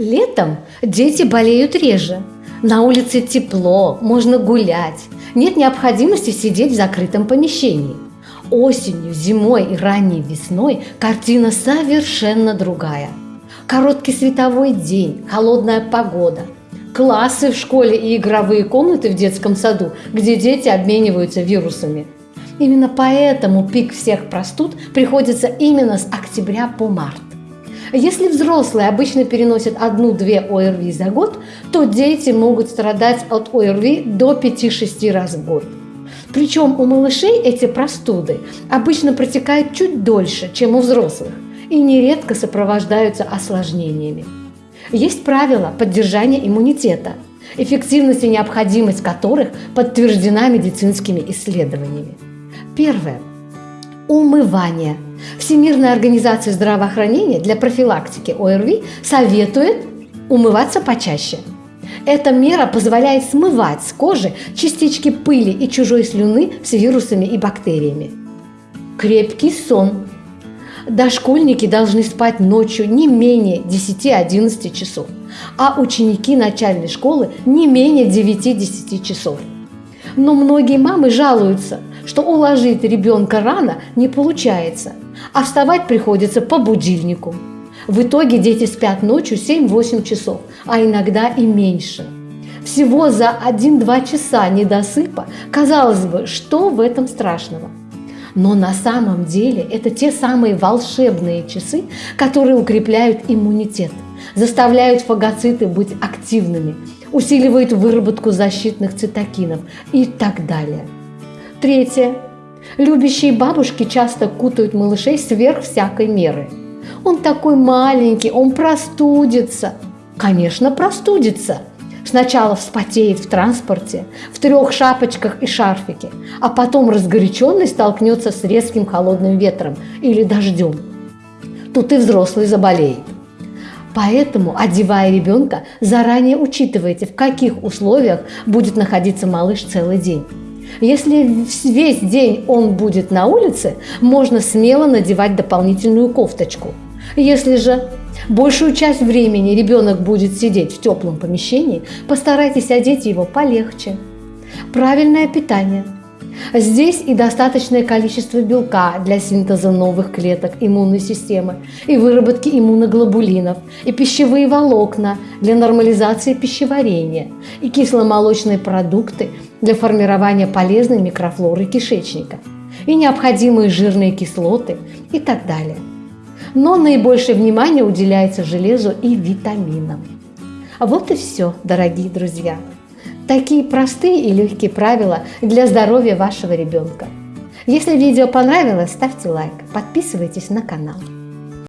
Летом дети болеют реже. На улице тепло, можно гулять. Нет необходимости сидеть в закрытом помещении. Осенью, зимой и ранней весной картина совершенно другая. Короткий световой день, холодная погода, классы в школе и игровые комнаты в детском саду, где дети обмениваются вирусами. Именно поэтому пик всех простуд приходится именно с октября по март. Если взрослые обычно переносят одну-две ОРВИ за год, то дети могут страдать от ОРВИ до 5-6 раз в год. Причем у малышей эти простуды обычно протекают чуть дольше, чем у взрослых, и нередко сопровождаются осложнениями. Есть правила поддержания иммунитета, эффективность и необходимость которых подтверждена медицинскими исследованиями. Первое. Умывание – Всемирная организация здравоохранения для профилактики ОРВИ советует умываться почаще. Эта мера позволяет смывать с кожи частички пыли и чужой слюны с вирусами и бактериями. Крепкий сон. Дошкольники должны спать ночью не менее 10-11 часов, а ученики начальной школы не менее 9-10 часов. Но многие мамы жалуются, что уложить ребенка рано не получается – а вставать приходится по будильнику. В итоге дети спят ночью 7-8 часов, а иногда и меньше. Всего за 1-2 часа недосыпа, казалось бы, что в этом страшного? Но на самом деле это те самые волшебные часы, которые укрепляют иммунитет, заставляют фагоциты быть активными, усиливают выработку защитных цитокинов и так далее. Третье. Любящие бабушки часто кутают малышей сверх всякой меры. Он такой маленький, он простудится. Конечно, простудится. Сначала вспотеет в транспорте, в трех шапочках и шарфике, а потом разгоряченный столкнется с резким холодным ветром или дождем. Тут и взрослый заболеет. Поэтому, одевая ребенка, заранее учитывайте, в каких условиях будет находиться малыш целый день. Если весь день он будет на улице, можно смело надевать дополнительную кофточку. Если же большую часть времени ребенок будет сидеть в теплом помещении, постарайтесь одеть его полегче. Правильное питание. Здесь и достаточное количество белка для синтеза новых клеток иммунной системы и выработки иммуноглобулинов, и пищевые волокна для нормализации пищеварения, и кисломолочные продукты для формирования полезной микрофлоры кишечника и необходимые жирные кислоты и так далее. Но наибольшее внимание уделяется железу и витаминам. А вот и все, дорогие друзья. Такие простые и легкие правила для здоровья вашего ребенка. Если видео понравилось, ставьте лайк, подписывайтесь на канал.